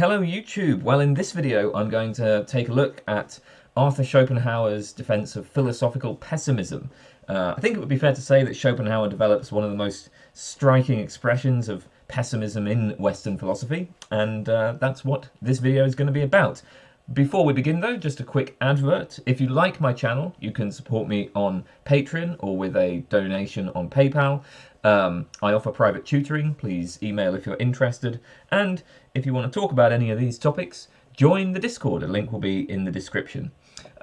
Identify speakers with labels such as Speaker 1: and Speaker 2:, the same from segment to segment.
Speaker 1: Hello YouTube! Well in this video I'm going to take a look at Arthur Schopenhauer's defense of philosophical pessimism. Uh, I think it would be fair to say that Schopenhauer develops one of the most striking expressions of pessimism in Western philosophy and uh, that's what this video is going to be about. Before we begin though, just a quick advert. If you like my channel, you can support me on Patreon or with a donation on PayPal. Um, I offer private tutoring, please email if you're interested. And if you want to talk about any of these topics, join the Discord, a link will be in the description.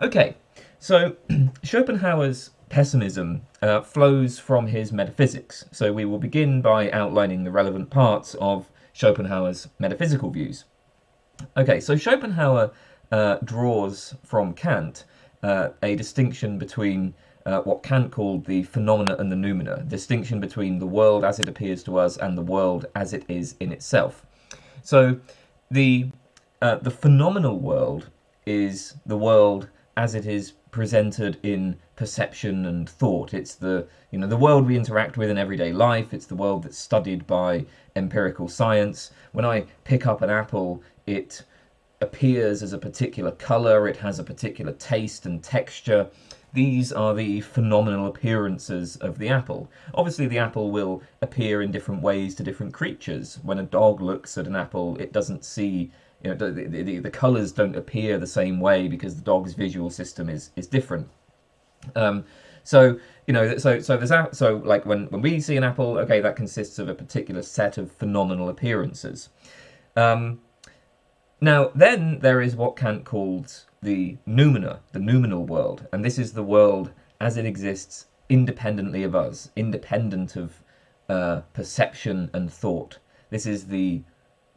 Speaker 1: Okay, so Schopenhauer's pessimism uh, flows from his metaphysics. So we will begin by outlining the relevant parts of Schopenhauer's metaphysical views. Okay, so Schopenhauer uh, draws from Kant uh, a distinction between uh, what Kant called the phenomena and the noumena, distinction between the world as it appears to us and the world as it is in itself. So the uh, the phenomenal world is the world as it is presented in perception and thought. It's the you know the world we interact with in everyday life. It's the world that's studied by empirical science. When I pick up an apple, it appears as a particular color, it has a particular taste and texture. These are the phenomenal appearances of the apple. Obviously the apple will appear in different ways to different creatures. When a dog looks at an apple, it doesn't see, you know, the, the, the colours don't appear the same way because the dog's visual system is, is different. Um, so, you know, so so there's so like when, when we see an apple, okay, that consists of a particular set of phenomenal appearances. Um, now, then there is what Kant called the noumena, the noumenal world, and this is the world as it exists independently of us, independent of uh, perception and thought. This is the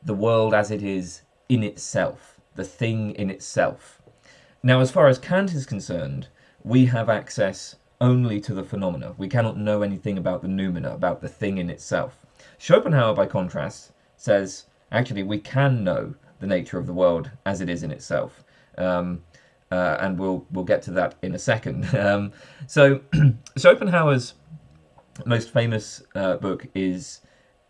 Speaker 1: the world as it is in itself, the thing in itself. Now, as far as Kant is concerned, we have access only to the phenomena. We cannot know anything about the noumena, about the thing in itself. Schopenhauer, by contrast, says actually we can know the nature of the world as it is in itself. Um, uh, and we'll we'll get to that in a second. Um, so Schopenhauer's most famous uh, book is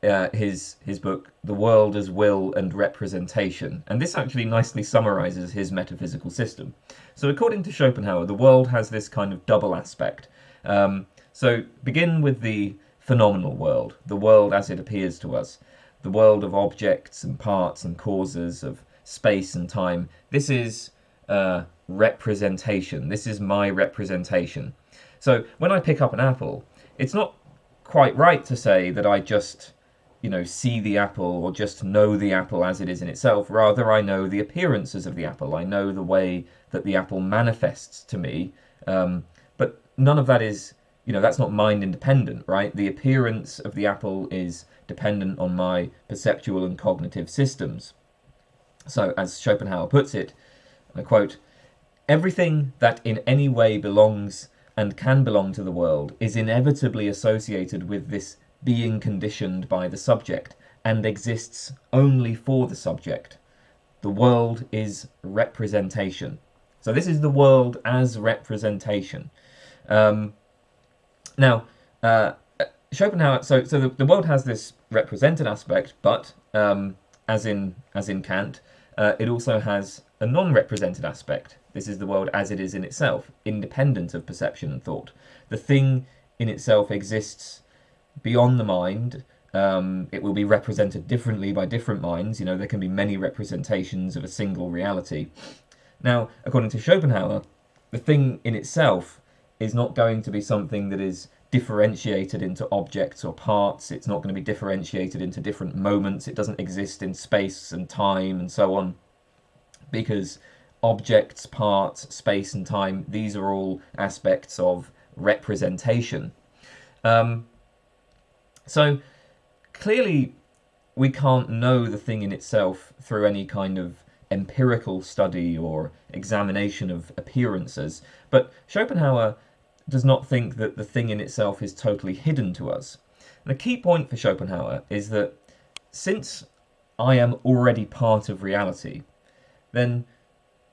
Speaker 1: uh, his his book The World as Will and Representation, and this actually nicely summarizes his metaphysical system. So according to Schopenhauer, the world has this kind of double aspect. Um, so begin with the phenomenal world, the world as it appears to us the world of objects and parts and causes of space and time. This is uh, representation. This is my representation. So when I pick up an apple, it's not quite right to say that I just, you know, see the apple or just know the apple as it is in itself. Rather, I know the appearances of the apple. I know the way that the apple manifests to me. Um, but none of that is you know, that's not mind independent, right? The appearance of the apple is dependent on my perceptual and cognitive systems. So, as Schopenhauer puts it, I quote, everything that in any way belongs and can belong to the world is inevitably associated with this being conditioned by the subject and exists only for the subject. The world is representation. So this is the world as representation. Um, now, uh, Schopenhauer, so so the, the world has this represented aspect, but um, as in as in Kant, uh, it also has a non-represented aspect. This is the world as it is in itself, independent of perception and thought. The thing in itself exists beyond the mind. Um, it will be represented differently by different minds. You know, there can be many representations of a single reality. Now, according to Schopenhauer, the thing in itself is not going to be something that is differentiated into objects or parts. It's not going to be differentiated into different moments. It doesn't exist in space and time and so on. Because objects, parts, space and time, these are all aspects of representation. Um, so clearly we can't know the thing in itself through any kind of empirical study or examination of appearances. But Schopenhauer does not think that the thing in itself is totally hidden to us. And the key point for Schopenhauer is that since I am already part of reality, then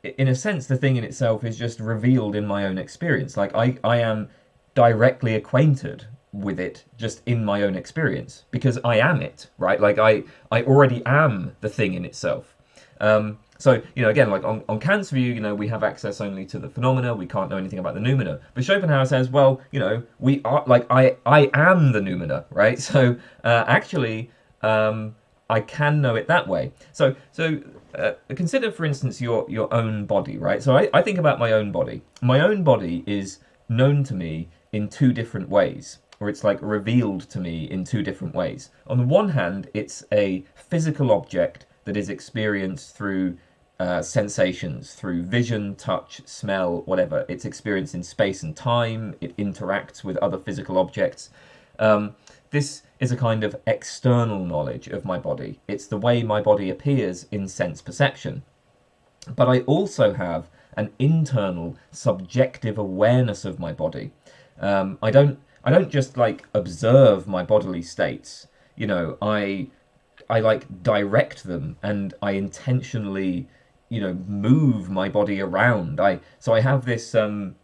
Speaker 1: in a sense the thing in itself is just revealed in my own experience. Like I, I am directly acquainted with it just in my own experience because I am it, right? Like I, I already am the thing in itself. Um, so, you know, again, like on, on Kant's view, you know, we have access only to the phenomena, we can't know anything about the noumena. But Schopenhauer says, well, you know, we are, like, I, I am the noumena, right? So, uh, actually, um, I can know it that way. So, so uh, consider, for instance, your, your own body, right? So I, I think about my own body. My own body is known to me in two different ways or it's like revealed to me in two different ways. On the one hand, it's a physical object that is experienced through uh, sensations, through vision, touch, smell, whatever. It's experienced in space and time, it interacts with other physical objects. Um, this is a kind of external knowledge of my body. It's the way my body appears in sense perception. But I also have an internal subjective awareness of my body. Um, I don't I don't just like observe my bodily states. You know, I I like direct them and I intentionally, you know, move my body around. I so I have this um,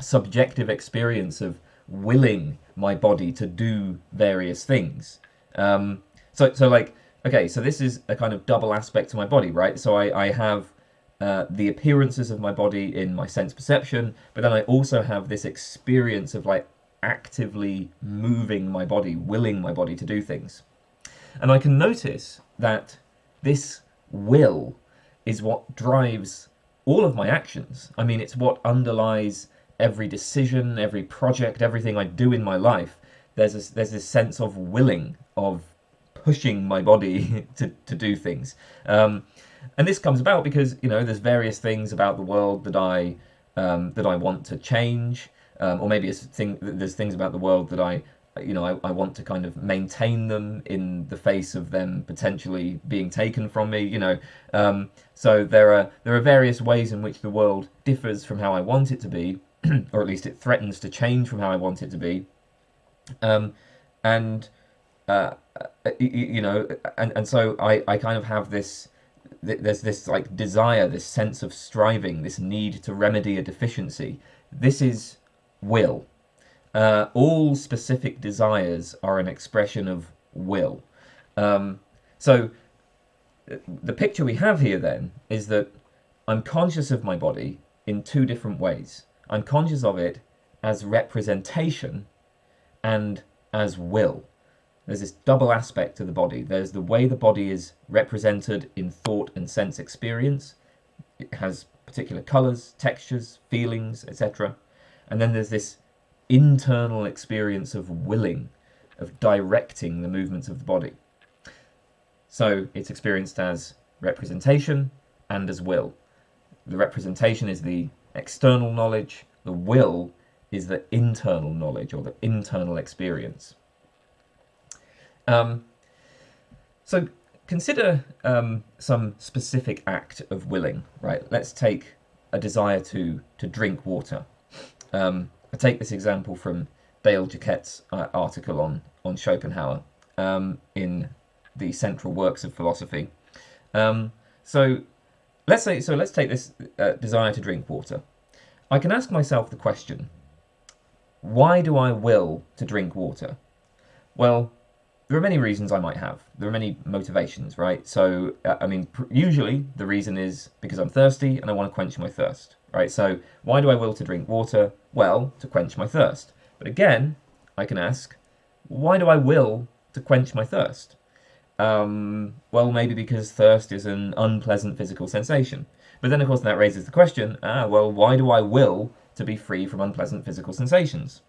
Speaker 1: subjective experience of willing my body to do various things. Um, so so like okay, so this is a kind of double aspect to my body, right? So I I have uh, the appearances of my body in my sense perception, but then I also have this experience of like actively moving my body, willing my body to do things. And I can notice that this will is what drives all of my actions. I mean, it's what underlies every decision, every project, everything I do in my life. There's this, there's this sense of willing, of pushing my body to, to do things. Um, and this comes about because, you know, there's various things about the world that I, um, that I want to change um, or maybe it's thing, there's things about the world that I, you know, I, I want to kind of maintain them in the face of them potentially being taken from me, you know. Um, so there are there are various ways in which the world differs from how I want it to be, or at least it threatens to change from how I want it to be. Um, and uh, you, you know, and and so I I kind of have this there's this like desire, this sense of striving, this need to remedy a deficiency. This is will. Uh, all specific desires are an expression of will. Um, so the picture we have here then is that I'm conscious of my body in two different ways. I'm conscious of it as representation and as will. There's this double aspect to the body. There's the way the body is represented in thought and sense experience. It has particular colours, textures, feelings, etc. And then there's this internal experience of willing, of directing the movements of the body. So it's experienced as representation and as will. The representation is the external knowledge, the will is the internal knowledge or the internal experience. Um, so consider um, some specific act of willing, right? Let's take a desire to, to drink water. Um, I take this example from Dale Jacquette's uh, article on, on Schopenhauer um, in the Central Works of Philosophy. Um, so let's say so let's take this uh, desire to drink water. I can ask myself the question, why do I will to drink water? Well, there are many reasons I might have. There are many motivations, right? So, uh, I mean, usually the reason is because I'm thirsty and I want to quench my thirst right? So why do I will to drink water? Well, to quench my thirst. But again, I can ask, why do I will to quench my thirst? Um, well, maybe because thirst is an unpleasant physical sensation. But then, of course, that raises the question, ah, well, why do I will to be free from unpleasant physical sensations?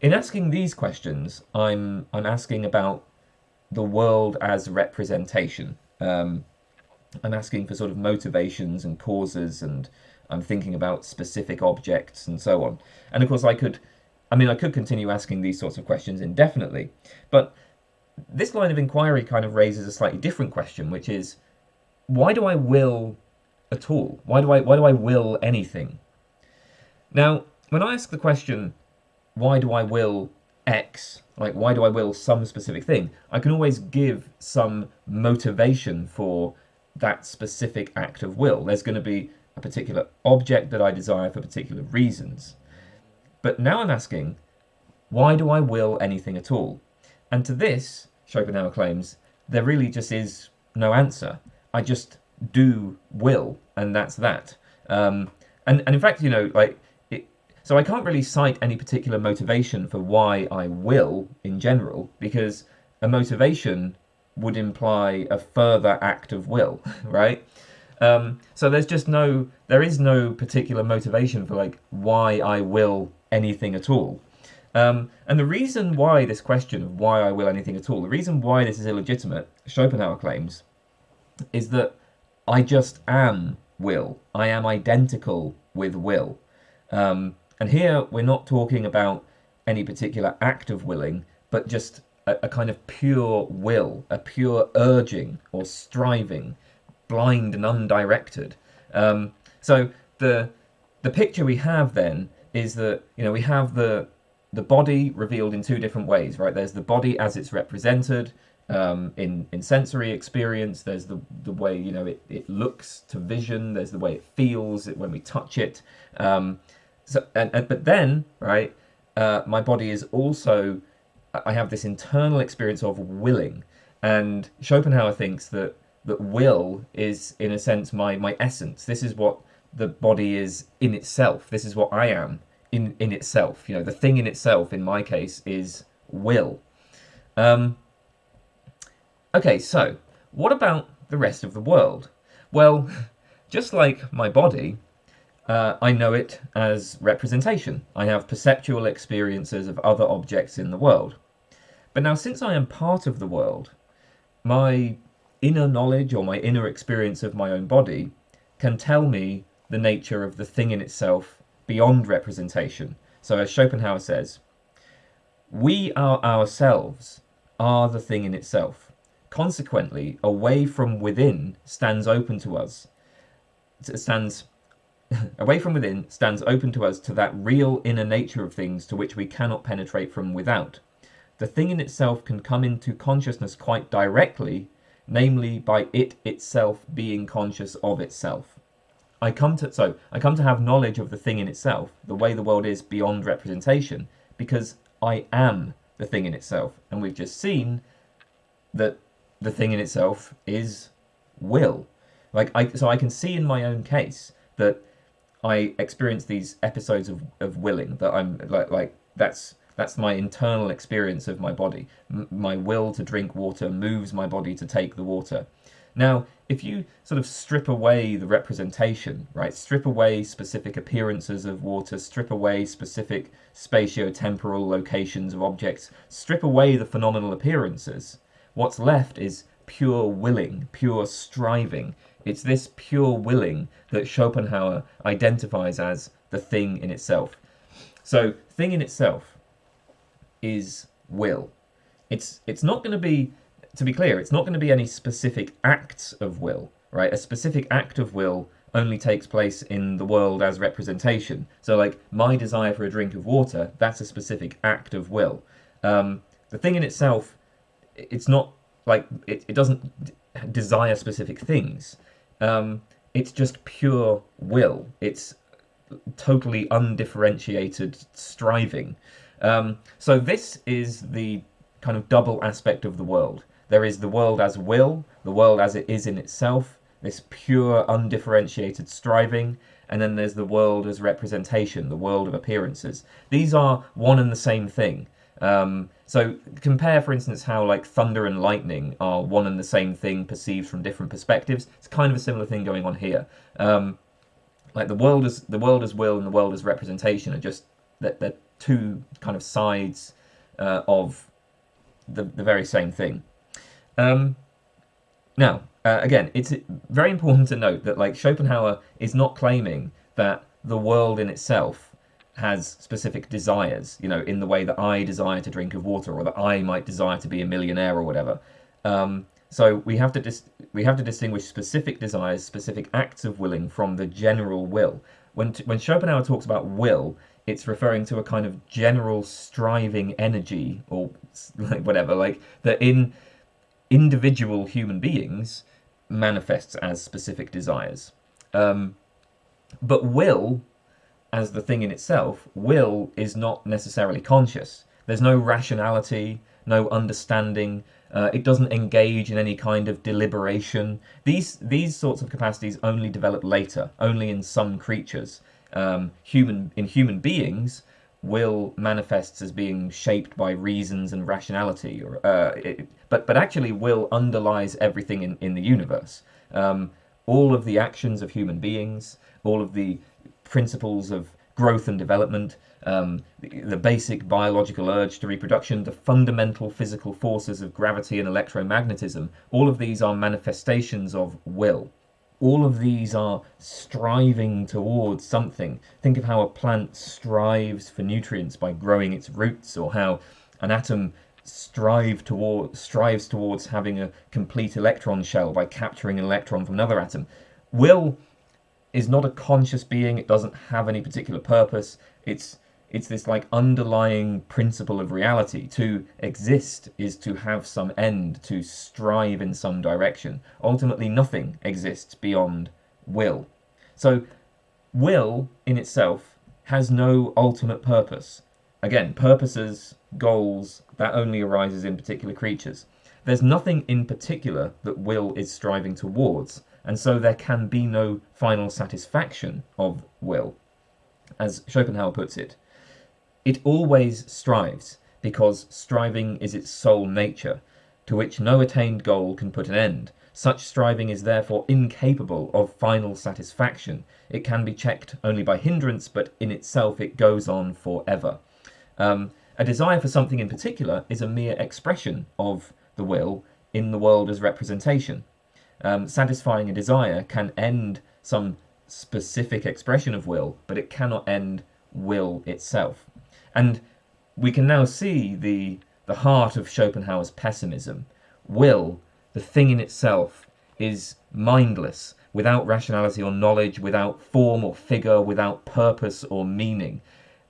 Speaker 1: In asking these questions, I'm, I'm asking about the world as representation. Um, I'm asking for sort of motivations and causes and I'm thinking about specific objects and so on. And of course I could, I mean, I could continue asking these sorts of questions indefinitely, but this line of inquiry kind of raises a slightly different question, which is, why do I will at all? Why do I, why do I will anything? Now, when I ask the question, why do I will X, like why do I will some specific thing, I can always give some motivation for that specific act of will. There's going to be a particular object that I desire for particular reasons. But now I'm asking, why do I will anything at all? And to this, Schopenhauer claims, there really just is no answer. I just do will, and that's that. Um, and and in fact, you know, like so I can't really cite any particular motivation for why I will in general because a motivation would imply a further act of will, right? Um, so there's just no, there is no particular motivation for like why I will anything at all. Um, and the reason why this question of why I will anything at all, the reason why this is illegitimate, Schopenhauer claims, is that I just am will. I am identical with will. Um, and here we're not talking about any particular act of willing, but just a, a kind of pure will, a pure urging or striving, blind and undirected. Um, so the the picture we have then is that you know we have the the body revealed in two different ways, right? There's the body as it's represented um, in in sensory experience. There's the the way you know it, it looks to vision. There's the way it feels when we touch it. Um, so and, and but then right, uh, my body is also I have this internal experience of willing, and Schopenhauer thinks that that will is in a sense my my essence. This is what the body is in itself. This is what I am in in itself. You know, the thing in itself, in my case, is will. Um, okay, so what about the rest of the world? Well, just like my body, uh, I know it as representation. I have perceptual experiences of other objects in the world. But now, since I am part of the world, my inner knowledge or my inner experience of my own body can tell me the nature of the thing in itself beyond representation. So, as Schopenhauer says, we are ourselves are the thing in itself. Consequently, away from within stands open to us, stands away from within stands open to us to that real inner nature of things to which we cannot penetrate from without. The thing in itself can come into consciousness quite directly, namely by it itself being conscious of itself. I come to so I come to have knowledge of the thing in itself, the way the world is beyond representation, because I am the thing in itself, and we've just seen that the thing in itself is will. Like I, so I can see in my own case that I experience these episodes of, of willing that I'm like like that's that's my internal experience of my body. M my will to drink water moves my body to take the water. Now, if you sort of strip away the representation, right, strip away specific appearances of water, strip away specific spatio-temporal locations of objects, strip away the phenomenal appearances, what's left is pure willing, pure striving. It's this pure willing that Schopenhauer identifies as the thing in itself. So, thing in itself is will. It's it's not going to be to be clear, it's not going to be any specific acts of will, right? A specific act of will only takes place in the world as representation. So, like, my desire for a drink of water, that's a specific act of will. Um, the thing in itself, it's not like, it, it doesn't desire specific things. Um, it's just pure will. It's totally undifferentiated striving. Um, so this is the kind of double aspect of the world. There is the world as will, the world as it is in itself, this pure, undifferentiated striving, and then there's the world as representation, the world of appearances. These are one and the same thing. Um, so compare, for instance, how like thunder and lightning are one and the same thing perceived from different perspectives. It's kind of a similar thing going on here. Um, like the world as the world as will and the world as representation are just they're, they're two kind of sides uh, of the the very same thing. Um, now, uh, again, it's very important to note that like Schopenhauer is not claiming that the world in itself has specific desires, you know, in the way that I desire to drink of water or that I might desire to be a millionaire or whatever. Um, so we have to we have to distinguish specific desires, specific acts of willing from the general will. When when Schopenhauer talks about will, it's referring to a kind of general striving energy or like whatever, like that in individual human beings manifests as specific desires. Um, but will, as the thing in itself, will is not necessarily conscious. There's no rationality, no understanding, Uh, it doesn't engage in any kind of deliberation. These these sorts of capacities only develop later, only in some creatures. Um, human in human beings, will manifests as being shaped by reasons and rationality, or uh, it, but but actually will underlies everything in in the universe. Um, all of the actions of human beings, all of the principles of growth and development, um, the, the, basic biological urge to reproduction, the fundamental physical forces of gravity and electromagnetism, all of these are manifestations of will. All of these are striving towards something. Think of how a plant strives for nutrients by growing its roots, or how an atom strive toward, strives towards having a complete electron shell by capturing an electron from another atom. Will is not a conscious being. It doesn't have any particular purpose. It's it's this like underlying principle of reality. To exist is to have some end, to strive in some direction. Ultimately, nothing exists beyond will. So, will in itself has no ultimate purpose. Again, purposes, goals, that only arises in particular creatures. There's nothing in particular that will is striving towards, and so there can be no final satisfaction of will. As Schopenhauer puts it, it always strives, because striving is its sole nature, to which no attained goal can put an end. Such striving is therefore incapable of final satisfaction. It can be checked only by hindrance, but in itself it goes on forever. Um, a desire for something in particular is a mere expression of the will in the world as representation. Um, satisfying a desire can end some specific expression of will, but it cannot end will itself. And we can now see the, the heart of Schopenhauer's pessimism. Will, the thing in itself, is mindless, without rationality or knowledge, without form or figure, without purpose or meaning.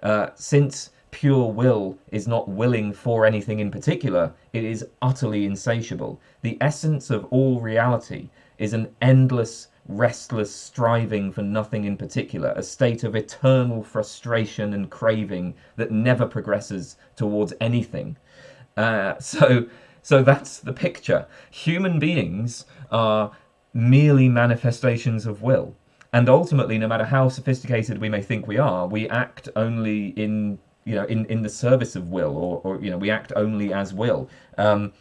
Speaker 1: Uh, since pure will is not willing for anything in particular, it is utterly insatiable. The essence of all reality is an endless restless striving for nothing in particular, a state of eternal frustration and craving that never progresses towards anything. Uh, so, so that's the picture. Human beings are merely manifestations of will. And ultimately, no matter how sophisticated we may think we are, we act only in you know in, in the service of will, or, or you know we act only as will. Um,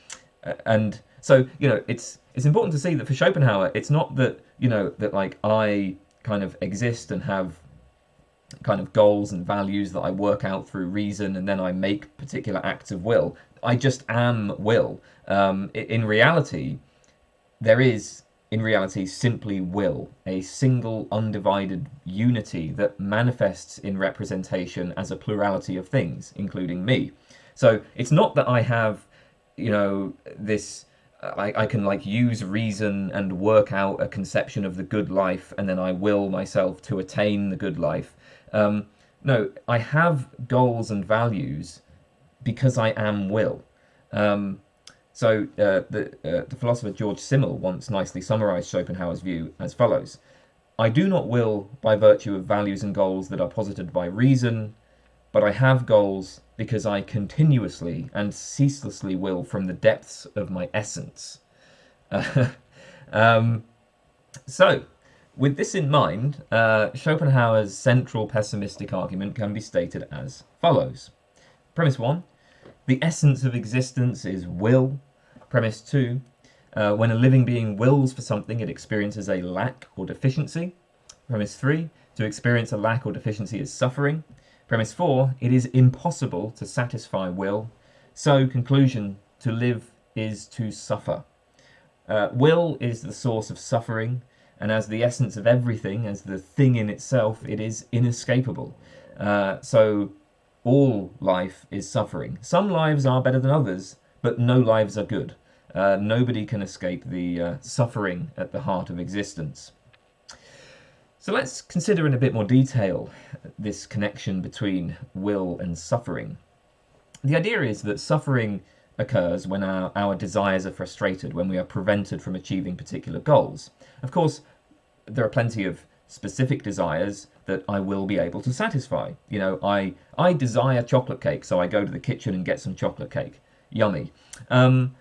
Speaker 1: and so you know it's it's important to see that for Schopenhauer, it's not that you know that like I kind of exist and have kind of goals and values that I work out through reason, and then I make particular acts of will. I just am will. Um, in reality, there is in reality simply will, a single undivided unity that manifests in representation as a plurality of things, including me. So it's not that I have, you know, this I, I can like use reason and work out a conception of the good life and then I will myself to attain the good life. Um, no, I have goals and values because I am will. Um, so uh, the, uh, the philosopher George Simmel once nicely summarized Schopenhauer's view as follows. I do not will by virtue of values and goals that are posited by reason, but I have goals because I continuously and ceaselessly will from the depths of my essence. um, so, with this in mind, uh, Schopenhauer's central pessimistic argument can be stated as follows. Premise 1, the essence of existence is will. Premise 2, uh, when a living being wills for something, it experiences a lack or deficiency. Premise 3, to experience a lack or deficiency is suffering. Premise 4, it is impossible to satisfy will. So, conclusion, to live is to suffer. Uh, will is the source of suffering, and as the essence of everything, as the thing in itself, it is inescapable. Uh, so, all life is suffering. Some lives are better than others, but no lives are good. Uh, nobody can escape the uh, suffering at the heart of existence. So let's consider in a bit more detail this connection between will and suffering. The idea is that suffering occurs when our, our desires are frustrated, when we are prevented from achieving particular goals. Of course, there are plenty of specific desires that I will be able to satisfy. You know, I, I desire chocolate cake, so I go to the kitchen and get some chocolate cake. Yummy. Um,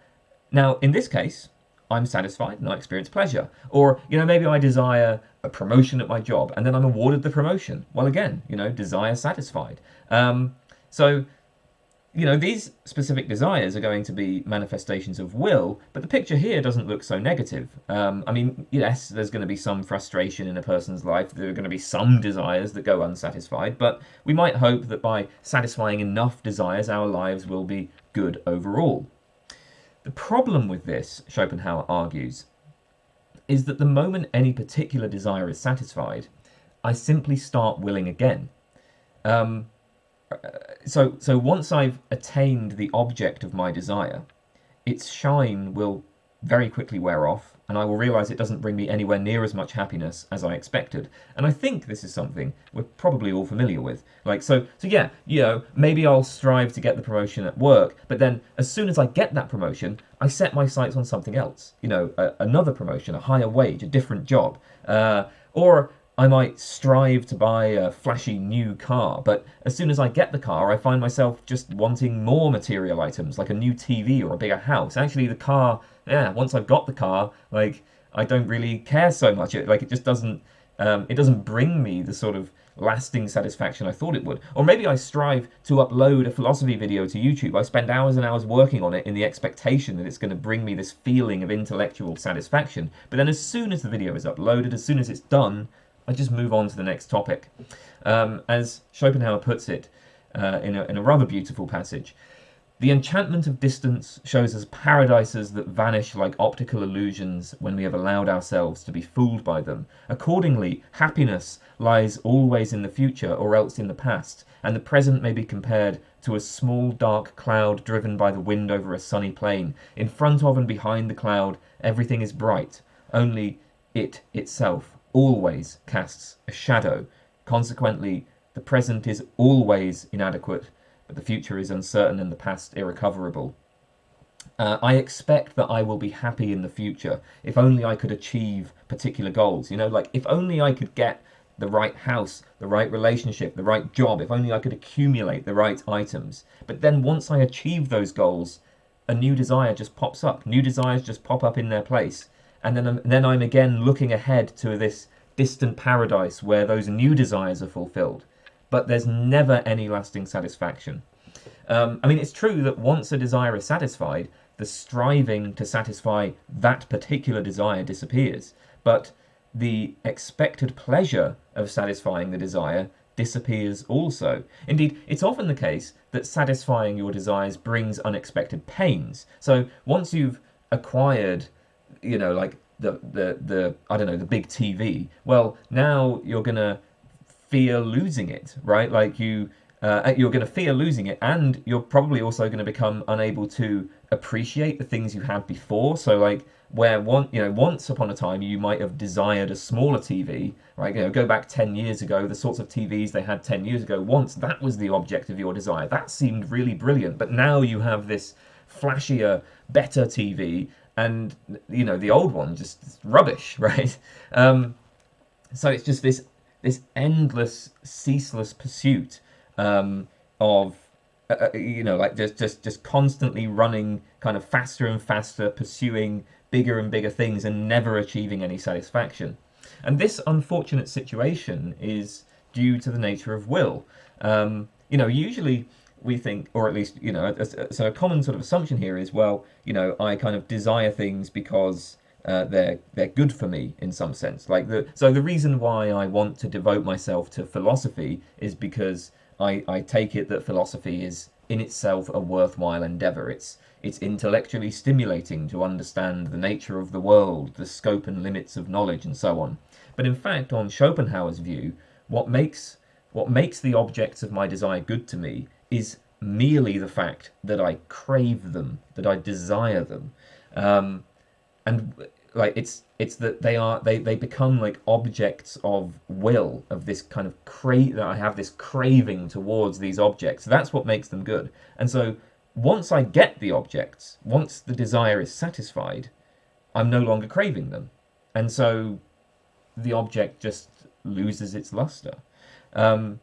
Speaker 1: Now, in this case, I'm satisfied and I experience pleasure. Or, you know, maybe I desire a promotion at my job and then I'm awarded the promotion. Well, again, you know, desire satisfied. Um, so you know, these specific desires are going to be manifestations of will, but the picture here doesn't look so negative. Um, I mean, yes, there's going to be some frustration in a person's life. There are going to be some desires that go unsatisfied, but we might hope that by satisfying enough desires, our lives will be good overall. The problem with this, Schopenhauer argues, is that the moment any particular desire is satisfied, I simply start willing again. Um, so so once I've attained the object of my desire, its shine will very quickly wear off, and I will realize it doesn't bring me anywhere near as much happiness as I expected. And I think this is something we're probably all familiar with. Like so so yeah, you know, maybe I'll strive to get the promotion at work, but then as soon as I get that promotion, I set my sights on something else. You know, a, another promotion, a higher wage, a different job. Uh, or I might strive to buy a flashy new car, but as soon as I get the car, I find myself just wanting more material items, like a new TV or a bigger house. Actually, the car, yeah, once I've got the car, like, I don't really care so much. It, like, it just doesn't, um, it doesn't bring me the sort of lasting satisfaction I thought it would. Or maybe I strive to upload a philosophy video to YouTube. I spend hours and hours working on it in the expectation that it's going to bring me this feeling of intellectual satisfaction. But then as soon as the video is uploaded, as soon as it's done, I just move on to the next topic. Um, as Schopenhauer puts it uh, in, a, in a rather beautiful passage, the enchantment of distance shows us paradises that vanish like optical illusions when we have allowed ourselves to be fooled by them. Accordingly, happiness lies always in the future or else in the past, and the present may be compared to a small dark cloud driven by the wind over a sunny plain. In front of and behind the cloud, everything is bright, only it itself always casts a shadow. Consequently, the present is always inadequate, but the future is uncertain and the past irrecoverable. Uh, I expect that I will be happy in the future if only I could achieve particular goals. You know, like if only I could get the right house, the right relationship, the right job, if only I could accumulate the right items. But then once I achieve those goals, a new desire just pops up. New desires just pop up in their place and then I'm, then I'm again looking ahead to this distant paradise where those new desires are fulfilled. But there's never any lasting satisfaction. Um, I mean, it's true that once a desire is satisfied, the striving to satisfy that particular desire disappears. But the expected pleasure of satisfying the desire disappears also. Indeed, it's often the case that satisfying your desires brings unexpected pains. So once you've acquired you know, like the the the I don't know the big TV. Well, now you're gonna fear losing it, right? Like you. Uh, you're going to fear losing it, and you're probably also going to become unable to appreciate the things you had before. So, like, where one, you know, once upon a time you might have desired a smaller TV, right? You know, go back ten years ago, the sorts of TVs they had ten years ago. Once that was the object of your desire, that seemed really brilliant. But now you have this flashier, better TV, and you know the old one just rubbish, right? Um, so it's just this this endless, ceaseless pursuit um, of uh, uh, you know like just just just constantly running kind of faster and faster, pursuing bigger and bigger things, and never achieving any satisfaction. And this unfortunate situation is due to the nature of will. Um, you know, usually we think, or at least, you know, so a common sort of assumption here is, well, you know, I kind of desire things because uh, they're they're good for me in some sense. Like the so the reason why I want to devote myself to philosophy is because I I take it that philosophy is in itself a worthwhile endeavor. It's it's intellectually stimulating to understand the nature of the world, the scope and limits of knowledge, and so on. But in fact, on Schopenhauer's view, what makes what makes the objects of my desire good to me is merely the fact that I crave them, that I desire them, um, and like it's it's that they are they they become like objects of will of this kind of crave that I have this craving towards these objects. That's what makes them good. And so once I get the objects, once the desire is satisfied, I'm no longer craving them, and so the object just loses its luster. Um,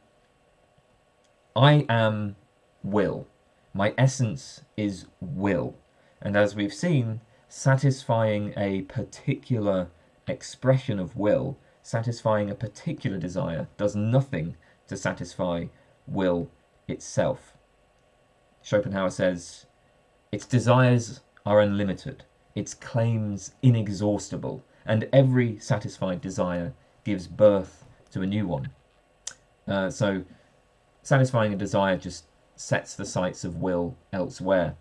Speaker 1: I am will. My essence is will. And as we've seen, satisfying a particular expression of will, satisfying a particular desire, does nothing to satisfy will itself. Schopenhauer says, its desires are unlimited, its claims inexhaustible, and every satisfied desire gives birth to a new one. Uh, so, satisfying a desire just sets the sights of will elsewhere.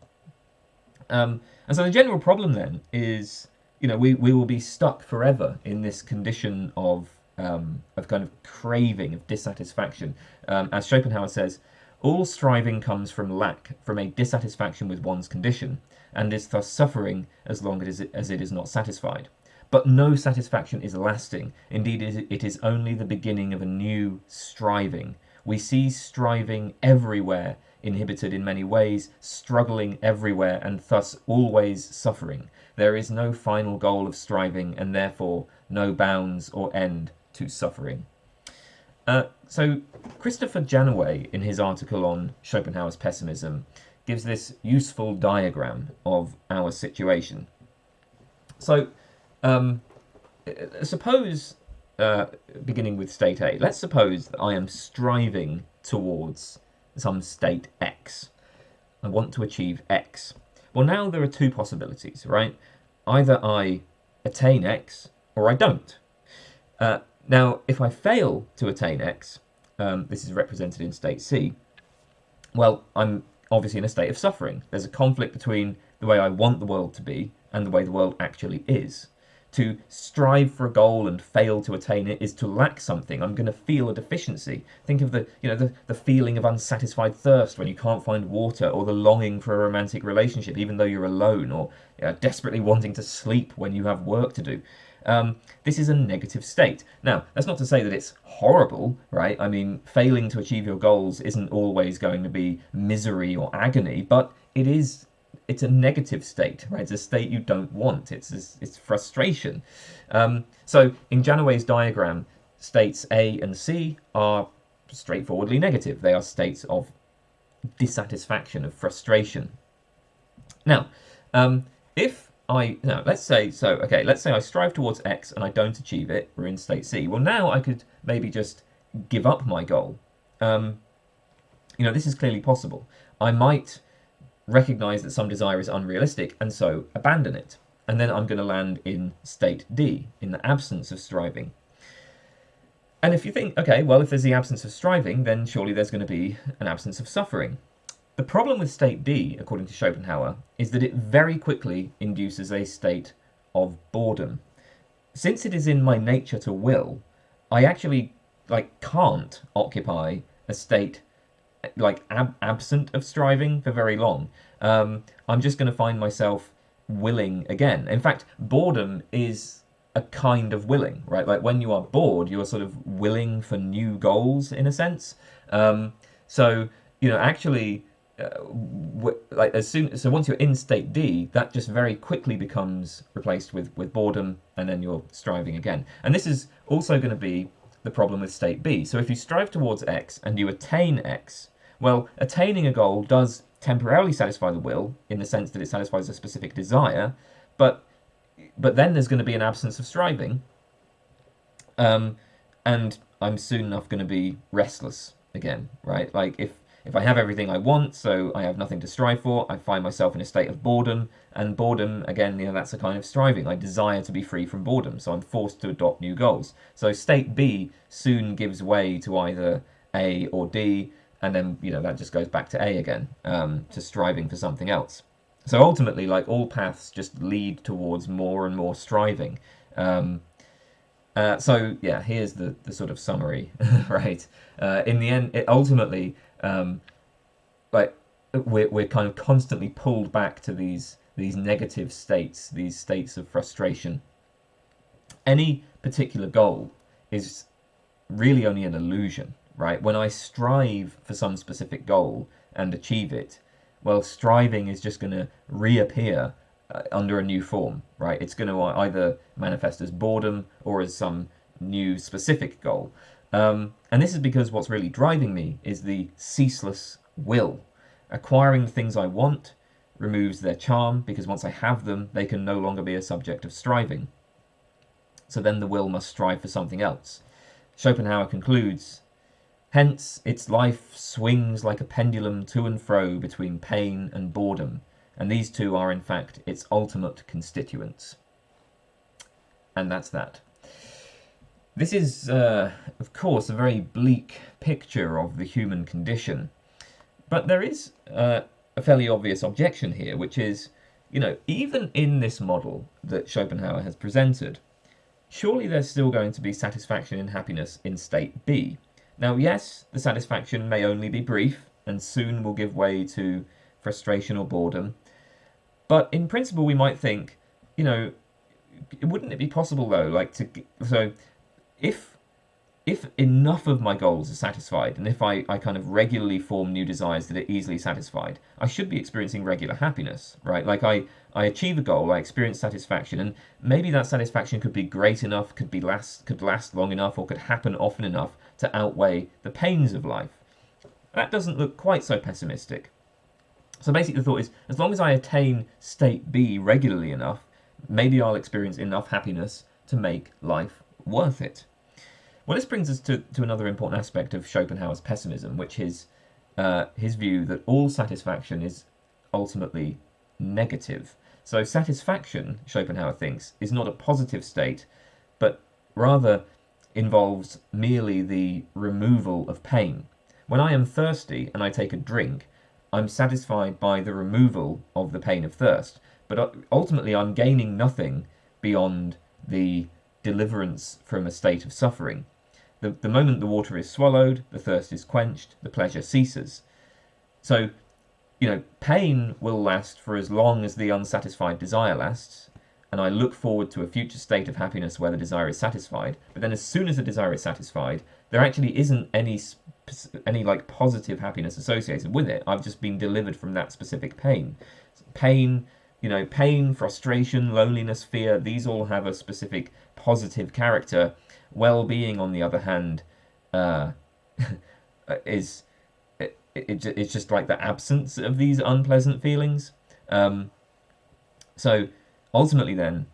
Speaker 1: Um, and so the general problem then is, you know, we, we will be stuck forever in this condition of um, of kind of craving, of dissatisfaction. Um, as Schopenhauer says, all striving comes from lack, from a dissatisfaction with one's condition, and is thus suffering as long as it, as it is not satisfied. But no satisfaction is lasting. Indeed, it is only the beginning of a new striving. We see striving everywhere, inhibited in many ways, struggling everywhere, and thus always suffering. There is no final goal of striving, and therefore no bounds or end to suffering. Uh, so Christopher Janaway, in his article on Schopenhauer's pessimism, gives this useful diagram of our situation. So um, suppose, uh, beginning with state A, let's suppose that I am striving towards some state X. I want to achieve X. Well, now there are two possibilities, right? Either I attain X or I don't. Uh, now, if I fail to attain X, um, this is represented in state C, well, I'm obviously in a state of suffering. There's a conflict between the way I want the world to be and the way the world actually is to strive for a goal and fail to attain it is to lack something. I'm going to feel a deficiency. Think of the, you know, the, the feeling of unsatisfied thirst when you can't find water, or the longing for a romantic relationship even though you're alone, or you know, desperately wanting to sleep when you have work to do. Um, this is a negative state. Now, that's not to say that it's horrible, right? I mean, failing to achieve your goals isn't always going to be misery or agony, but it is it's a negative state, right? It's a state you don't want. It's it's frustration. Um, so in Janaway's diagram, states A and C are straightforwardly negative. They are states of dissatisfaction, of frustration. Now, um, if I now let's say so okay, let's say I strive towards X and I don't achieve it. We're in state C. Well, now I could maybe just give up my goal. Um, you know, this is clearly possible. I might recognize that some desire is unrealistic and so abandon it. And then I'm going to land in state D, in the absence of striving. And if you think, okay, well, if there's the absence of striving, then surely there's going to be an absence of suffering. The problem with state D, according to Schopenhauer, is that it very quickly induces a state of boredom. Since it is in my nature to will, I actually like can't occupy a state like ab absent of striving for very long, um, I'm just going to find myself willing again. In fact, boredom is a kind of willing, right? Like when you are bored, you are sort of willing for new goals in a sense. Um, so you know, actually, uh, like as soon so once you're in state D, that just very quickly becomes replaced with with boredom, and then you're striving again. And this is also going to be the problem with state B. So if you strive towards X and you attain X, well, attaining a goal does temporarily satisfy the will in the sense that it satisfies a specific desire, but but then there's going to be an absence of striving, um, and I'm soon enough going to be restless again, right? Like if if I have everything I want, so I have nothing to strive for, I find myself in a state of boredom, and boredom, again, you know, that's a kind of striving. I desire to be free from boredom, so I'm forced to adopt new goals. So state B soon gives way to either A or D, and then you know that just goes back to A again, um, to striving for something else. So ultimately, like all paths, just lead towards more and more striving. Um, uh, so yeah, here's the the sort of summary, right? Uh, in the end, it ultimately, um, like we're we're kind of constantly pulled back to these these negative states, these states of frustration. Any particular goal is really only an illusion right? When I strive for some specific goal and achieve it, well, striving is just going to reappear uh, under a new form, right? It's going to either manifest as boredom or as some new specific goal. Um, and this is because what's really driving me is the ceaseless will, acquiring the things I want, removes their charm because once I have them, they can no longer be a subject of striving. So then the will must strive for something else. Schopenhauer concludes Hence, its life swings like a pendulum to and fro between pain and boredom, and these two are in fact its ultimate constituents. And that's that. This is, uh, of course, a very bleak picture of the human condition, but there is uh, a fairly obvious objection here, which is, you know, even in this model that Schopenhauer has presented, surely there's still going to be satisfaction and happiness in state B. Now, yes, the satisfaction may only be brief and soon will give way to frustration or boredom, but in principle, we might think, you know, wouldn't it be possible though, like to so if if enough of my goals are satisfied and if I, I kind of regularly form new desires that are easily satisfied, I should be experiencing regular happiness, right? Like I, I achieve a goal, I experience satisfaction, and maybe that satisfaction could be great enough, could be last could last long enough, or could happen often enough to outweigh the pains of life. That doesn't look quite so pessimistic. So basically the thought is as long as I attain state B regularly enough, maybe I'll experience enough happiness to make life worth it. Well, this brings us to, to another important aspect of Schopenhauer's pessimism, which is uh, his view that all satisfaction is ultimately negative. So satisfaction, Schopenhauer thinks, is not a positive state, but rather involves merely the removal of pain. When I am thirsty and I take a drink, I'm satisfied by the removal of the pain of thirst, but uh, ultimately I'm gaining nothing beyond the deliverance from a state of suffering. The, the moment the water is swallowed, the thirst is quenched, the pleasure ceases. So, you know, pain will last for as long as the unsatisfied desire lasts, and I look forward to a future state of happiness where the desire is satisfied. But then, as soon as the desire is satisfied, there actually isn't any any like positive happiness associated with it. I've just been delivered from that specific pain. Pain, you know, pain, frustration, loneliness, fear. These all have a specific positive character well-being, on the other hand, uh, is it, it, it's just like the absence of these unpleasant feelings. Um, so ultimately, then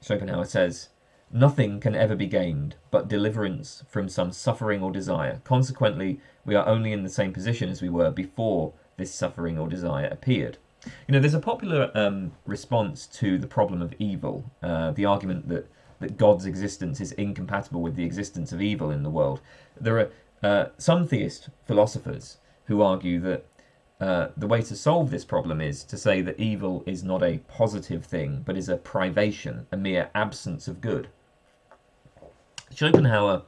Speaker 1: Schopenhauer says, nothing can ever be gained but deliverance from some suffering or desire. Consequently, we are only in the same position as we were before this suffering or desire appeared. You know, there's a popular um, response to the problem of evil, uh, the argument that that God's existence is incompatible with the existence of evil in the world. There are uh, some theist philosophers who argue that uh, the way to solve this problem is to say that evil is not a positive thing, but is a privation, a mere absence of good. Schopenhauer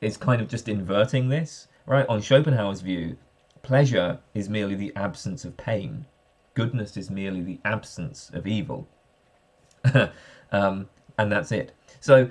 Speaker 1: is kind of just inverting this, right? On Schopenhauer's view, pleasure is merely the absence of pain. Goodness is merely the absence of evil. um, and that's it. So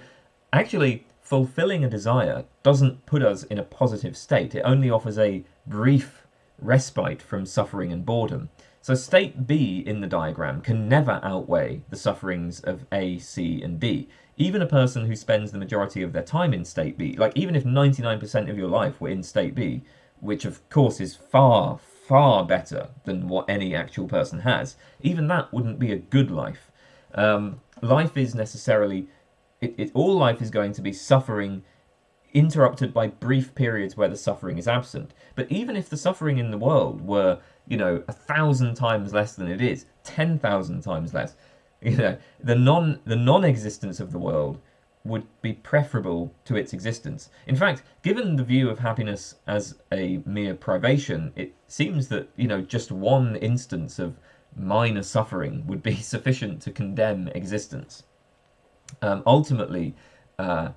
Speaker 1: actually, fulfilling a desire doesn't put us in a positive state. It only offers a brief respite from suffering and boredom. So state B in the diagram can never outweigh the sufferings of A, C, and D. Even a person who spends the majority of their time in state B, like even if 99% of your life were in state B, which of course is far, far better than what any actual person has, even that wouldn't be a good life. Um, life is necessarily, it, it, all life is going to be suffering interrupted by brief periods where the suffering is absent. But even if the suffering in the world were, you know, a thousand times less than it is, ten thousand times less, you know, the non the non-existence of the world would be preferable to its existence. In fact, given the view of happiness as a mere privation, it seems that, you know, just one instance of minor suffering would be sufficient to condemn existence. Um, ultimately, uh,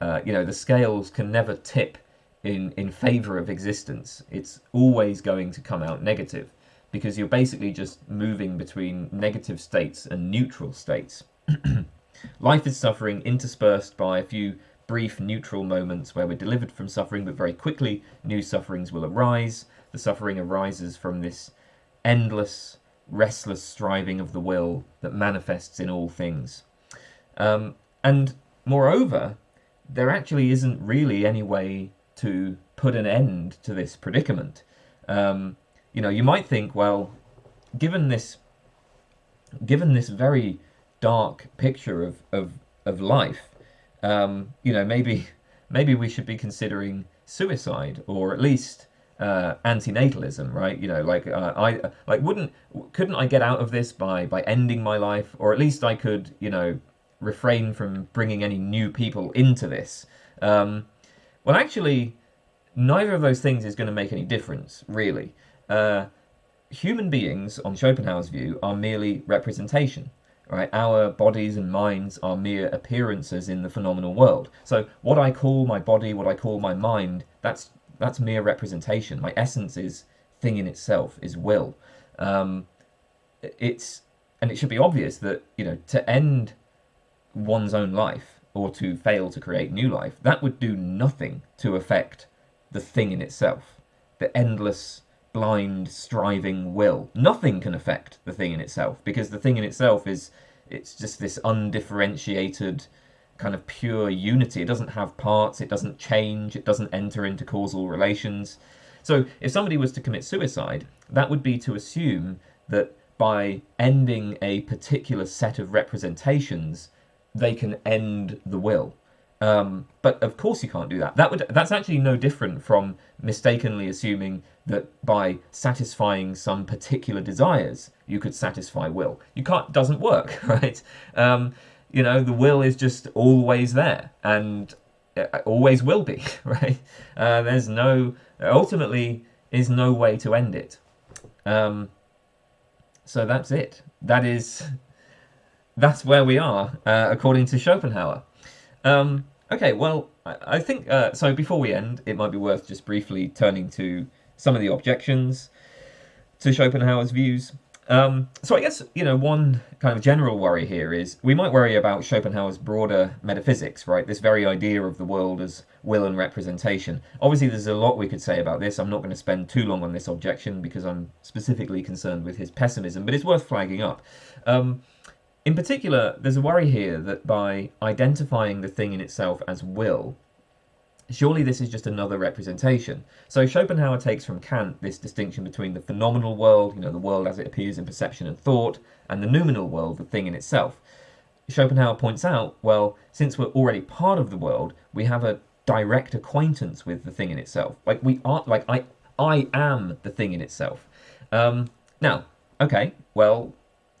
Speaker 1: uh, you know, the scales can never tip in, in favor of existence. It's always going to come out negative because you're basically just moving between negative states and neutral states. Life is suffering interspersed by a few brief neutral moments where we're delivered from suffering, but very quickly new sufferings will arise. The suffering arises from this endless restless striving of the will that manifests in all things. Um, and moreover, there actually isn't really any way to put an end to this predicament. Um, you know, you might think, well, given this given this very dark picture of of, of life, um, you know, maybe maybe we should be considering suicide or at least uh, antinatalism, right? You know, like uh, I like wouldn't couldn't I get out of this by by ending my life, or at least I could, you know, refrain from bringing any new people into this. Um, well, actually, neither of those things is going to make any difference, really. Uh, human beings, on Schopenhauer's view, are merely representation. Right? Our bodies and minds are mere appearances in the phenomenal world. So what I call my body, what I call my mind, that's that's mere representation. My essence is thing in itself, is will. Um, it's and it should be obvious that you know to end one's own life or to fail to create new life, that would do nothing to affect the thing in itself, the endless, blind, striving will. Nothing can affect the thing in itself because the thing in itself is it's just this undifferentiated kind of pure unity. It doesn't have parts, it doesn't change, it doesn't enter into causal relations. So if somebody was to commit suicide, that would be to assume that by ending a particular set of representations, they can end the will. Um, but of course you can't do that. That would that's actually no different from mistakenly assuming that by satisfying some particular desires you could satisfy will. You can't doesn't work, right? Um, you know the will is just always there and always will be, right? Uh, there's no ultimately is no way to end it. Um, so that's it. That is that's where we are, uh, according to Schopenhauer. Um, okay, well, I, I think, uh, so before we end, it might be worth just briefly turning to some of the objections to Schopenhauer's views. Um, so I guess, you know, one kind of general worry here is we might worry about Schopenhauer's broader metaphysics, right? This very idea of the world as will and representation. Obviously, there's a lot we could say about this. I'm not going to spend too long on this objection because I'm specifically concerned with his pessimism, but it's worth flagging up. Um, in particular, there's a worry here that by identifying the thing in itself as will, surely this is just another representation. So Schopenhauer takes from Kant this distinction between the phenomenal world, you know, the world as it appears in perception and thought, and the noumenal world, the thing in itself. Schopenhauer points out, well, since we're already part of the world, we have a direct acquaintance with the thing in itself. Like we are, like I, I am the thing in itself. Um, now, okay, well,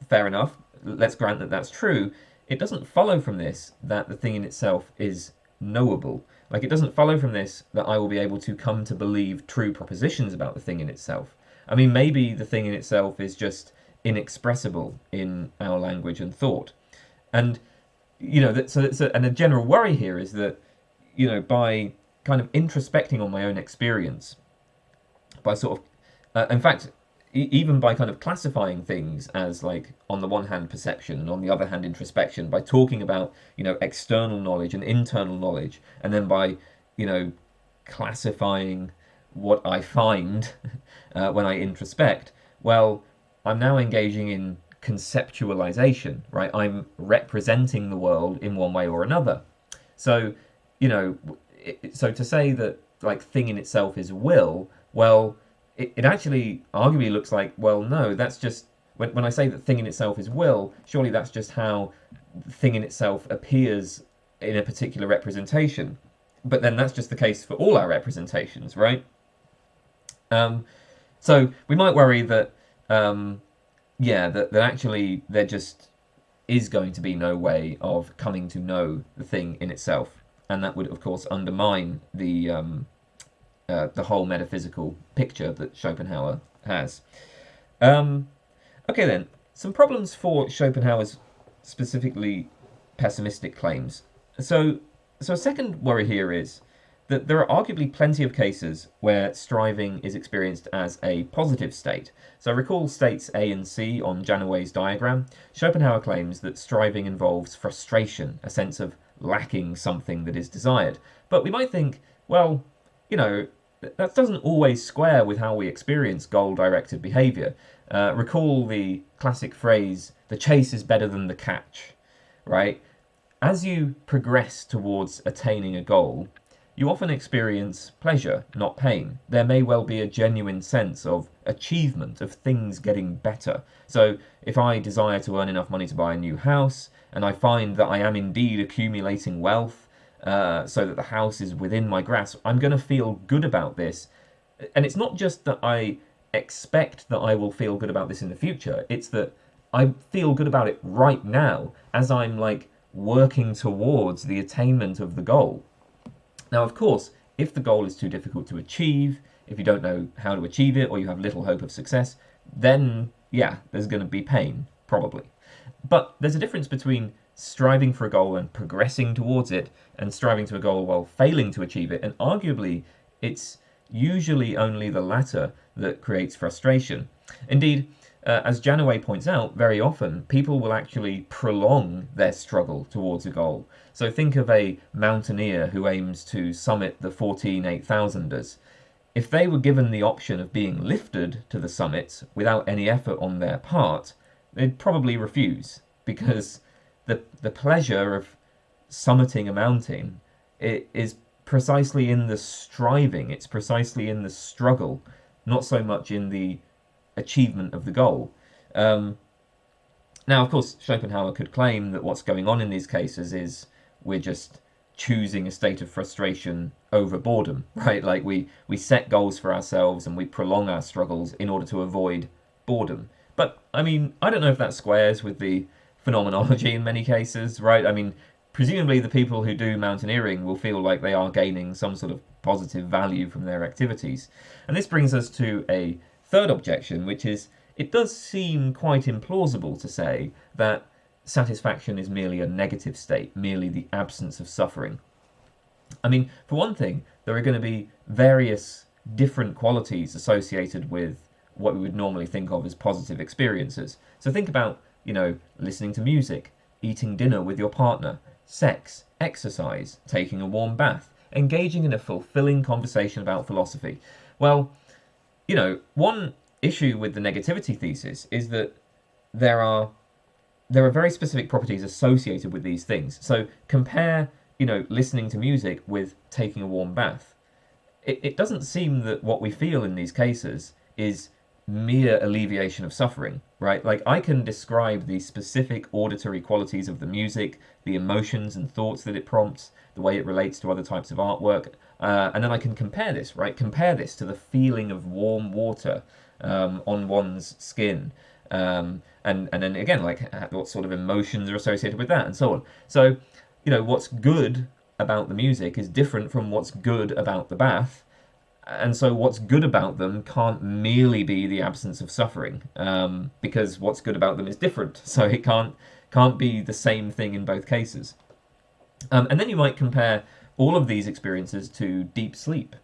Speaker 1: fair enough let's grant that that's true, it doesn't follow from this that the thing in itself is knowable. Like it doesn't follow from this that I will be able to come to believe true propositions about the thing in itself. I mean, maybe the thing in itself is just inexpressible in our language and thought. And, you know, that, so a, and a general worry here is that, you know, by kind of introspecting on my own experience, by sort of, uh, in fact, even by kind of classifying things as like on the one hand perception and on the other hand introspection by talking about you know external knowledge and internal knowledge and then by you know classifying what i find uh, when i introspect well i'm now engaging in conceptualization right? I'm representing the world in one way or another. So you know so to say that like thing in itself is will well it, it actually arguably looks like, well, no, that's just, when, when I say that thing in itself is will, surely that's just how thing in itself appears in a particular representation. But then that's just the case for all our representations, right? Um, so we might worry that, um, yeah, that, that actually there just is going to be no way of coming to know the thing in itself. And that would, of course, undermine the um, uh, the whole metaphysical picture that Schopenhauer has. Um, okay then, some problems for Schopenhauer's specifically pessimistic claims. So, so a second worry here is that there are arguably plenty of cases where striving is experienced as a positive state. So recall states A and C on Janaway's diagram. Schopenhauer claims that striving involves frustration, a sense of lacking something that is desired. But we might think, well, you know, that doesn't always square with how we experience goal-directed behaviour. Uh, recall the classic phrase, the chase is better than the catch, right? As you progress towards attaining a goal, you often experience pleasure, not pain. There may well be a genuine sense of achievement, of things getting better. So if I desire to earn enough money to buy a new house, and I find that I am indeed accumulating wealth, uh, so that the house is within my grasp, I'm going to feel good about this. And it's not just that I expect that I will feel good about this in the future, it's that I feel good about it right now as I'm like working towards the attainment of the goal. Now, of course, if the goal is too difficult to achieve, if you don't know how to achieve it, or you have little hope of success, then yeah, there's going to be pain, probably. But there's a difference between striving for a goal and progressing towards it, and striving to a goal while failing to achieve it, and arguably, it's usually only the latter that creates frustration. Indeed, uh, as Janaway points out, very often people will actually prolong their struggle towards a goal. So think of a mountaineer who aims to summit the 14 8000ers. If they were given the option of being lifted to the summit without any effort on their part, they'd probably refuse because the, the pleasure of summiting a mountain it is precisely in the striving, it's precisely in the struggle, not so much in the achievement of the goal. Um, now, of course, Schopenhauer could claim that what's going on in these cases is we're just choosing a state of frustration over boredom, right? Like we, we set goals for ourselves and we prolong our struggles in order to avoid boredom. But, I mean, I don't know if that squares with the phenomenology in many cases, right? I mean, presumably the people who do mountaineering will feel like they are gaining some sort of positive value from their activities. And this brings us to a third objection, which is it does seem quite implausible to say that satisfaction is merely a negative state, merely the absence of suffering. I mean, for one thing, there are going to be various different qualities associated with what we would normally think of as positive experiences. So think about, you know, listening to music, eating dinner with your partner, sex, exercise, taking a warm bath, engaging in a fulfilling conversation about philosophy. Well, you know, one issue with the negativity thesis is that there are there are very specific properties associated with these things. So compare, you know, listening to music with taking a warm bath. It, it doesn't seem that what we feel in these cases is mere alleviation of suffering, right? Like I can describe the specific auditory qualities of the music, the emotions and thoughts that it prompts, the way it relates to other types of artwork. Uh, and then I can compare this, right? Compare this to the feeling of warm water um, on one's skin. Um, and, and then again, like what sort of emotions are associated with that and so on. So, you know, what's good about the music is different from what's good about the bath. And so what's good about them can't merely be the absence of suffering, um, because what's good about them is different. So it can't can't be the same thing in both cases. Um, and then you might compare all of these experiences to deep sleep.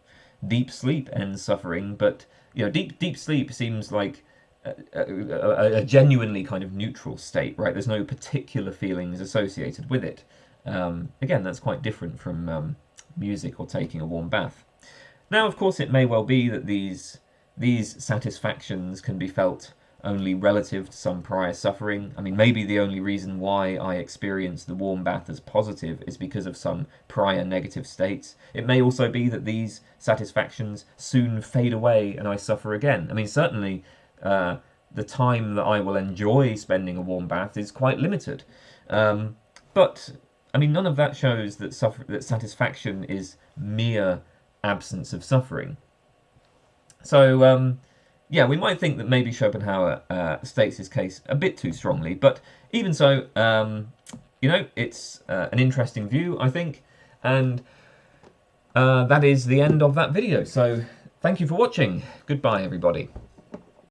Speaker 1: Deep sleep ends suffering, but you know, deep deep sleep seems like a, a, a genuinely kind of neutral state, right? There's no particular feelings associated with it. Um, again, that's quite different from um, music or taking a warm bath. Now, of course, it may well be that these these satisfactions can be felt only relative to some prior suffering. I mean, maybe the only reason why I experience the warm bath as positive is because of some prior negative states. It may also be that these satisfactions soon fade away and I suffer again. I mean, certainly uh, the time that I will enjoy spending a warm bath is quite limited. Um, but, I mean, none of that shows that, suffer that satisfaction is mere absence of suffering. So, um, yeah, we might think that maybe Schopenhauer uh, states his case a bit too strongly, but even so, um, you know, it's uh, an interesting view, I think, and uh, that is the end of that video. So thank you for watching. Goodbye, everybody.